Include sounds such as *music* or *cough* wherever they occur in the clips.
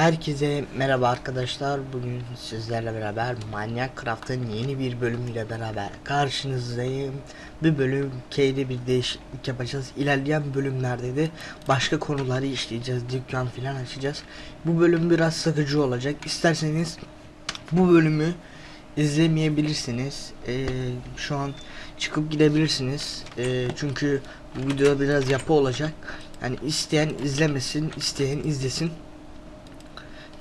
Herkese merhaba arkadaşlar. Bugün sizlerle beraber Manyak Craft'ın yeni bir bölümüyle beraber karşınızdayım. Bir bölüm K'de bir değişiklik yapacağız. İlerleyen bölümlerde de başka konuları işleyeceğiz. Dükkan falan açacağız. Bu bölüm biraz sıkıcı olacak. İsterseniz bu bölümü izlemeyebilirsiniz. Ee, şu an çıkıp gidebilirsiniz. Ee, çünkü bu videoda biraz yapı olacak. Yani isteyen izlemesin, isteyen izlesin.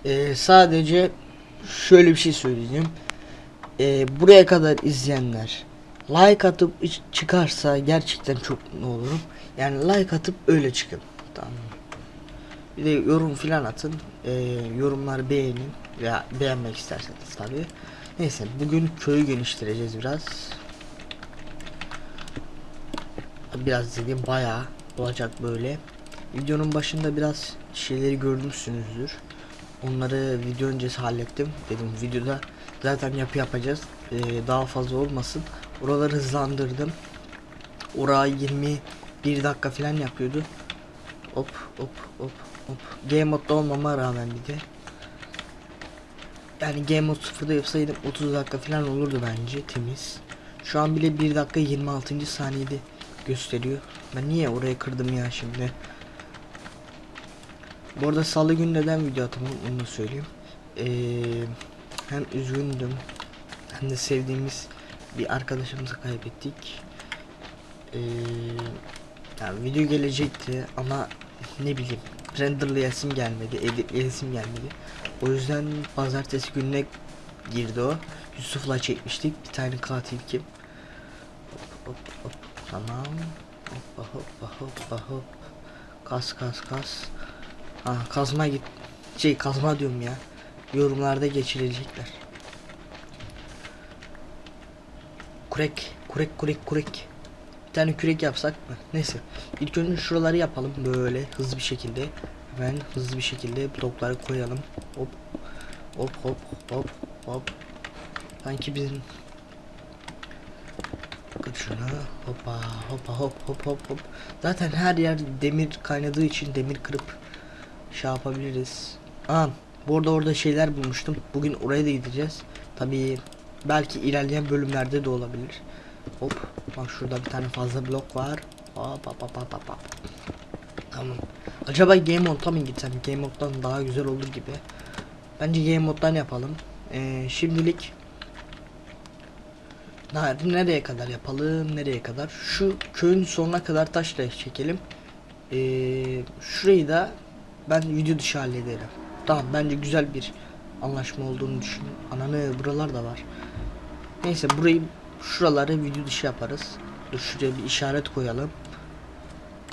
Ee, sadece şöyle bir şey söyleyeceğim. Ee, buraya kadar izleyenler like atıp çıkarsa gerçekten çok mutlu olurum. Yani like atıp öyle çıkın. Tamam. Bir de yorum filan atın. Ee, yorumları beğenin veya beğenmek isterseniz tabii. Neyse bugün köyü geliştireceğiz biraz. Biraz dediğim bayağı olacak böyle. Videonun başında biraz şeyleri görmüşsünüzdür. Onları video öncesi hallettim. Dedim videoda zaten yapı yapacağız. Ee, daha fazla olmasın. Oraları hızlandırdım. Orayı 21 dakika falan yapıyordu. Hop hop hop hop. Game modda olmama rağmen bir de. Yani Game mod 0'da yapsaydım 30 dakika falan olurdu bence temiz. Şu an bile 1 dakika 26. saniyede gösteriyor. Ben niye oraya kırdım ya şimdi? Bu arada salı günü neden video atamadım onu da söyleyeyim. Ee, hem üzgündüm hem de sevdiğimiz bir arkadaşımızı kaybettik. Ee, yani video gelecekti ama ne bileyim renderlayasım gelmedi, editleyesim gelmedi. O yüzden pazartesi gününe girdi o. Yusuf'la çekmiştik. Bir tane katil kim? Hop hop hop. Tamam. Hoppa hoppa hoppa hop. Kas kas kas. Ha kazma git. Şey kazma diyorum ya. Yorumlarda geçirecekler. Kurek, kurek, kurek, kurek. Bir tane kürek yapsak mı? Neyse. İlk önce şuraları yapalım böyle hızlı bir şekilde. Hemen hızlı bir şekilde blokları koyalım. Hop. Hop hop hop hop. Sanki bizim Bakın şuna hoppa hoppa hop hop hop hop. Zaten her yer demir kaynadığı için demir kırıp şey yapabiliriz. Aa, bu arada orada şeyler bulmuştum. Bugün oraya da gideceğiz. Tabii belki ilerleyen bölümlerde de olabilir. Hop bak şurada bir tane fazla blok var. Hop hop hop hop hop. Tamam. Acaba game modda mı gitsem? Game moddan daha güzel olur gibi. Bence game moddan yapalım. Ee, şimdilik nereye kadar yapalım? Nereye kadar? Şu köyün sonuna kadar taşla çekelim. Ee, şurayı da ben video dışı hallederim. Tamam bence güzel bir anlaşma olduğunu düşün. Ananı buralar da var. Neyse burayı şuraları video dışı yaparız. Dur şuraya bir işaret koyalım.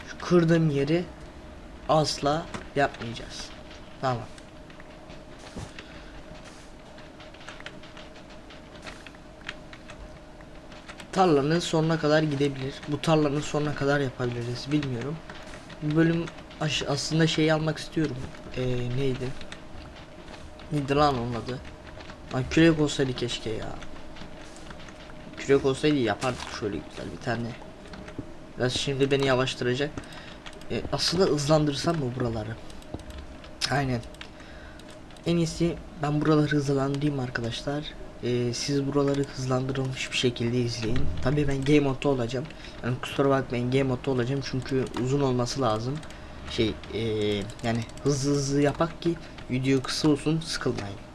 Şu kırdığım yeri asla yapmayacağız. Tamam. tarlanın sonuna kadar gidebilir. Bu tarlanın sonuna kadar yapabiliriz. Bilmiyorum. Bu bölüm aş- aslında şeyi almak istiyorum. Ee, neydi? Neydi lan onun adı? Lan kürek olsaydı keşke ya. Kürek olsaydı yapardık şöyle güzel bir tane. Biraz şimdi beni yavaştıracak. Ee, aslında hızlandırsam mı buraları? Aynen. En iyisi ben buraları hızlandırayım arkadaşlar. Ee, siz buraları hızlandırılmış bir şekilde izleyin. Tabii ben game modda olacağım. Yani kusura bakmayın game modda olacağım çünkü uzun olması lazım. Şey ee, yani hızlı hızlı yapak ki video kısa olsun sıkılmayın.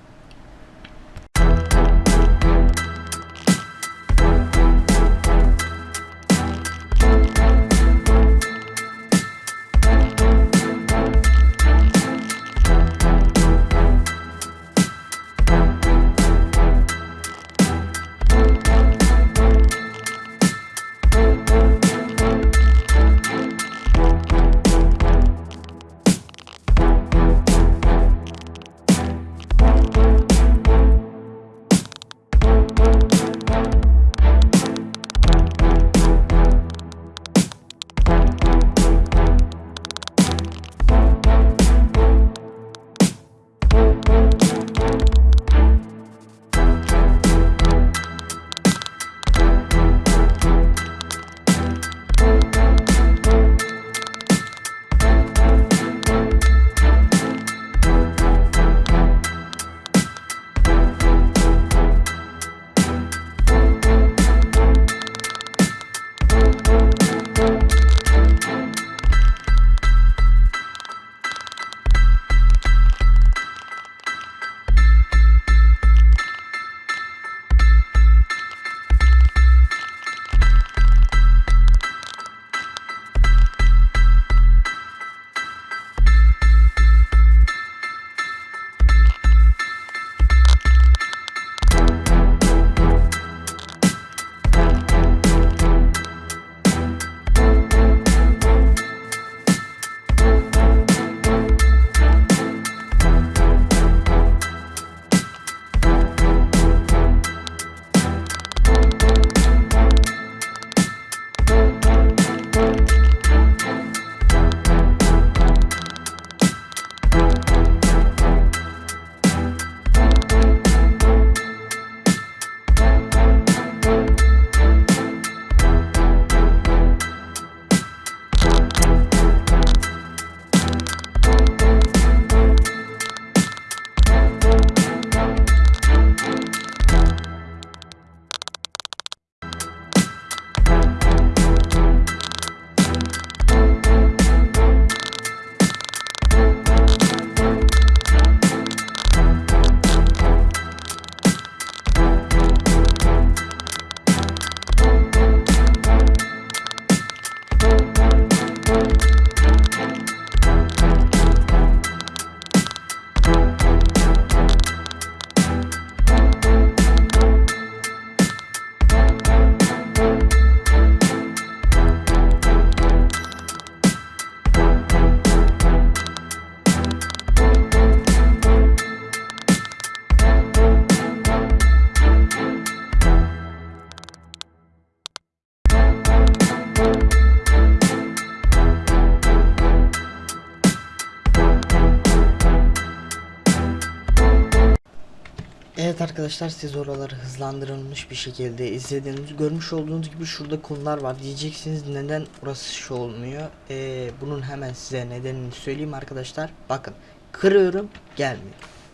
Arkadaşlar siz oraları hızlandırılmış bir şekilde izlediğiniz görmüş olduğunuz gibi şurada konular var. Diyeceksiniz neden orası şu olmuyor? Ee, bunun hemen size nedenini söyleyeyim arkadaşlar. Bakın kırıyorum gelmiyor.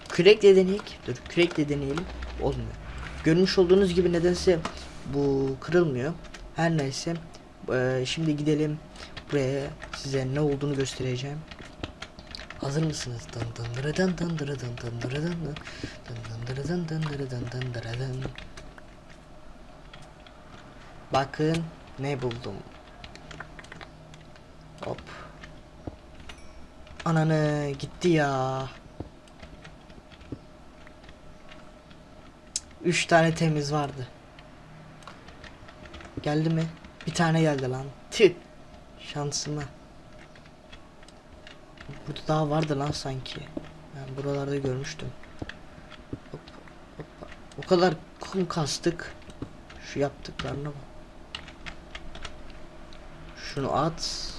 Kürekle deneyek dur kürekle deneyelim. Olmuyor. Görmüş olduğunuz gibi nedense bu kırılmıyor. Her neyse ee, şimdi gidelim. Buraya size ne olduğunu göstereceğim Hazır mısınız? Dın dındırıdın dındırıdın dındırıdın dın dındırıdın dındırıdın dındırıdın Bakın ne buldum. Hop. Ananı gitti ya. Üç tane temiz vardı. Geldi mi? Bir tane geldi lan. Tüh. Şansıma. Burada daha vardı lan sanki. Ben buralarda görmüştüm. Hop, hoppa. O kadar kum kastık. Şu yaptıklarına bak. Şunu at.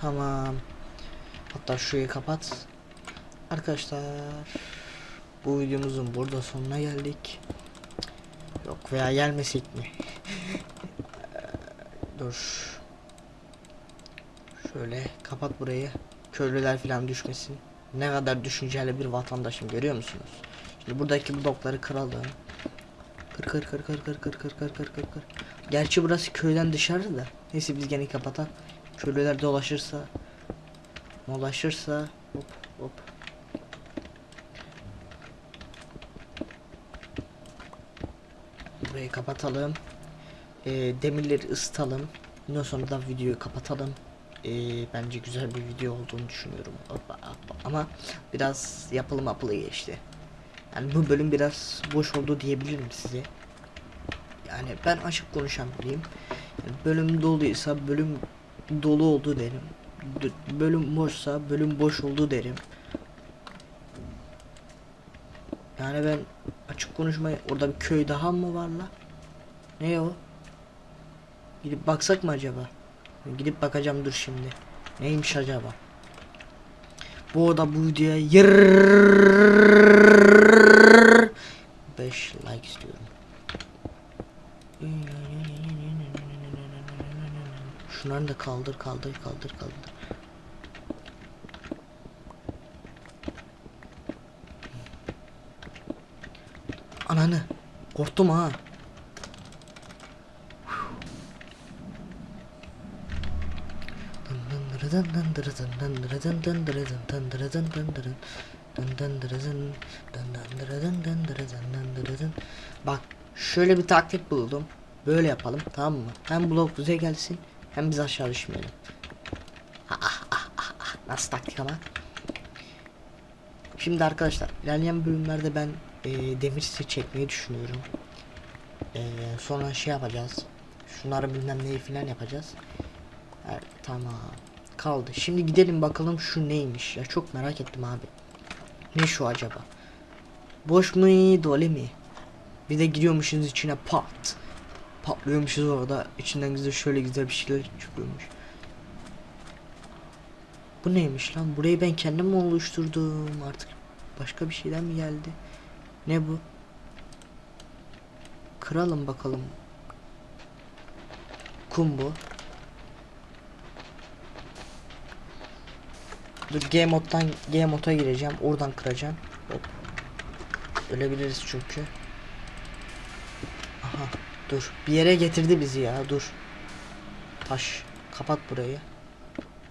Tamam. Hatta şurayı kapat. Arkadaşlar bu videomuzun burada sonuna geldik. Yok veya gelmesek mi? *laughs* Dur. Şöyle kapat burayı. Köylüler falan düşmesin. Ne kadar düşünceli bir vatandaşım görüyor musunuz? Şimdi buradaki blokları kıralım. Kır kır kır kır kır kır kır kır kır kır kır. Gerçi burası köyden dışarı da. Neyse biz gene kapatalım. Köylüler dolaşırsa dolaşırsa hop hop. Burayı kapatalım. Ee, demirleri ısıtalım. Ondan sonra da videoyu kapatalım. Ee, bence güzel bir video olduğunu düşünüyorum. Ama biraz yapılı mapılı geçti. Yani bu bölüm biraz boş oldu diyebilirim size. Yani ben açık konuşan biriyim. Yani bölüm doluysa bölüm dolu oldu derim. D- bölüm boşsa bölüm boş oldu derim. Yani ben açık konuşmayı orada bir köy daha mı var la? Ne o? Gidip baksak mı acaba? Gidip bakacağım dur şimdi. Neymiş acaba? Bu arada bu videoya yır 5 like istiyorum. Şunları da kaldır kaldır kaldır kaldır. Ananı korktum ha. Bak şöyle bir taktik buldum. Böyle yapalım tamam mı? Hem blok bize gelsin hem biz aşağı düşmeyelim. Ah, ah, ah, ah. Nasıl taktik ama? Şimdi arkadaşlar ilerleyen bölümlerde ben e, demir seti çekmeyi düşünüyorum. E, sonra şey yapacağız. Şunları bilmem neyi filan yapacağız. Evet, tamam. Kaldı. Şimdi gidelim bakalım şu neymiş. Ya çok merak ettim abi. Ne şu acaba? Boş mu dolu mi? Bir de giriyormuşuz içine pat. Patlıyormuşuz orada. İçinden güzel şöyle güzel bir şeyler çıkıyormuş. Bu neymiş lan? Burayı ben kendim mi oluşturdum? Artık başka bir şeyden mi geldi? Ne bu? Kıralım bakalım. Kum bu. Dur G moddan G moda gireceğim. Oradan kıracağım. Hop. Ölebiliriz çünkü. Aha dur. Bir yere getirdi bizi ya. Dur. Taş. Kapat burayı.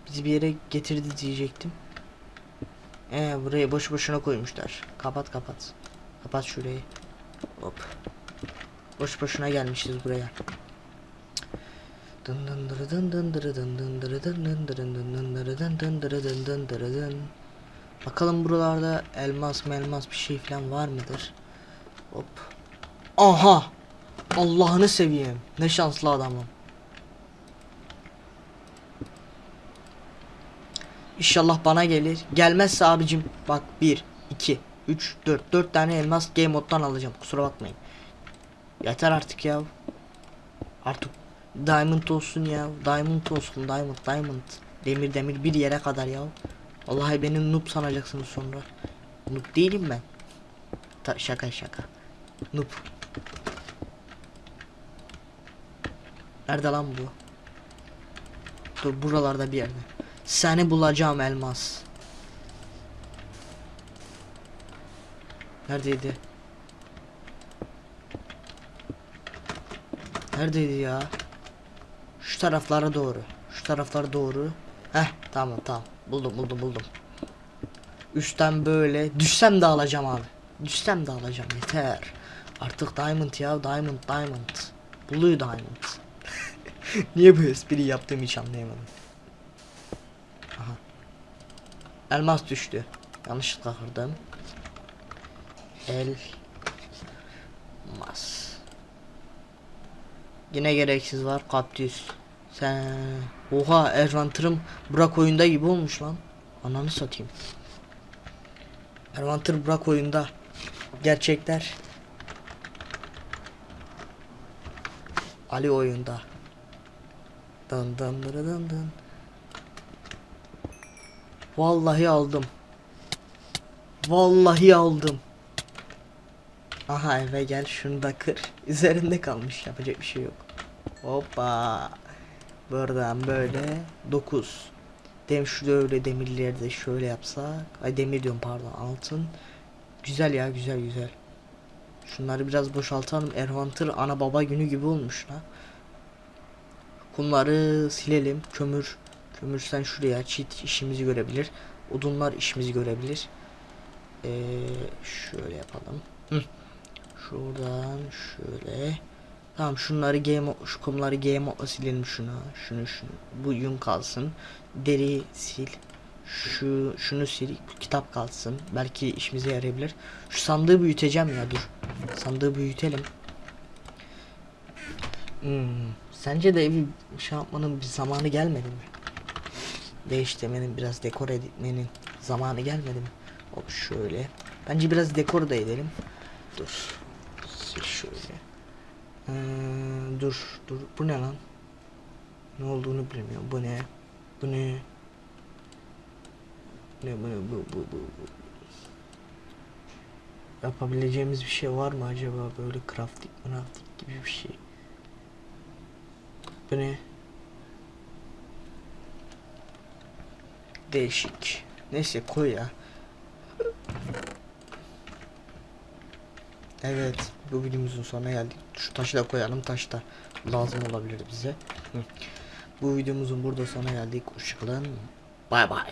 Bizi bir yere getirdi diyecektim. Ee burayı boş boşuna koymuşlar. Kapat kapat. Kapat şurayı. Hop. Boş boşuna gelmişiz buraya. Bakalım buralarda elmas melmas bir şey falan var mıdır? Hop. Aha! Allah'ını seveyim. Ne şanslı adamım. İnşallah bana gelir. Gelmezse abicim bak 1 2 3 4 4 tane elmas game moddan alacağım. Kusura bakmayın. Yeter artık ya. Artık diamond olsun ya. Diamond olsun. Diamond diamond. Demir demir bir yere kadar ya. Vallahi beni noob sanacaksınız sonra. Noob değilim ben. ta- şaka şaka. Noob. Nerede lan bu? Dur buralarda bir yerde. Seni bulacağım elmas. Neredeydi? Neredeydi ya? Şu taraflara doğru. Şu taraflara doğru. Heh tamam tamam. Buldum buldum buldum. Üstten böyle düşsem de alacağım abi. Düşsem de alacağım yeter. Artık diamond ya diamond diamond. Blue diamond. *laughs* Niye bu espriyi yaptığımı hiç anlayamadım. Aha. Elmas düştü. Yanlışlıkla kırdım. Elmas. Yine gereksiz var kaktüs. Sen oha Ervantır'ım Burak oyunda gibi olmuş lan. Ananı satayım. Ervantır Burak oyunda. Gerçekler. Ali oyunda. Dın dın dın dın dın. Vallahi aldım. Vallahi aldım. Aha eve gel şunu da kır. *laughs* Üzerinde kalmış yapacak bir şey yok. Hoppa. Buradan böyle 9. Dem şu öyle demirleri de şöyle yapsak. Ay demir diyorum pardon altın. Güzel ya güzel güzel. Şunları biraz boşaltalım. Ervantır ana baba günü gibi olmuş la. Kumları silelim. Kömür. Kömür sen şuraya çit işimizi görebilir. Odunlar işimizi görebilir. Ee, şöyle yapalım. Hı. Şuradan şöyle. Tamam şunları game şu kumları game silelim şunu. Şunu şunu. Bu yün kalsın. Deri sil. Şu şunu sil. Kitap kalsın. Belki işimize yarayabilir. Şu sandığı büyüteceğim ya dur. Sandığı büyütelim. Hmm. Sence de evi şey yapmanın bir zamanı gelmedi mi? Değiştirmenin biraz dekor etmenin zamanı gelmedi mi? Hop şöyle. Bence biraz dekor da edelim. Dur. Sil şöyle. Ee, dur dur. Bu ne lan? Ne olduğunu bilmiyorum. Bu ne? Bu ne? Ne bu ne bu bu bu. bu. Yapabileceğimiz bir şey var mı acaba böyle crafting crafting gibi bir şey? Bu ne? Değişik. Neyse koy ya. Evet, bu videomuzun sonuna geldik. Şu taşı da koyalım. Taş da lazım olabilir bize. Hı. Bu videomuzun burada sona geldik. Hoşçakalın. Bay bay.